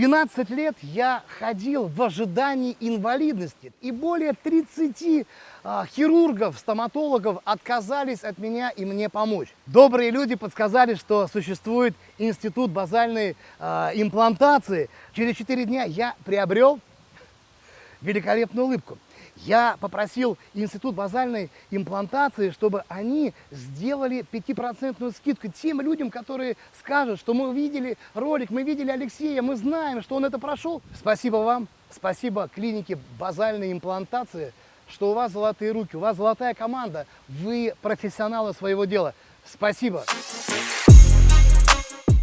12 лет я ходил в ожидании инвалидности, и более 30 а, хирургов, стоматологов отказались от меня и мне помочь. Добрые люди подсказали, что существует институт базальной а, имплантации. Через 4 дня я приобрел великолепную улыбку. Я попросил Институт базальной имплантации, чтобы они сделали 5% скидку тем людям, которые скажут, что мы видели ролик, мы видели Алексея, мы знаем, что он это прошел. Спасибо вам, спасибо клинике базальной имплантации, что у вас золотые руки, у вас золотая команда, вы профессионалы своего дела. Спасибо.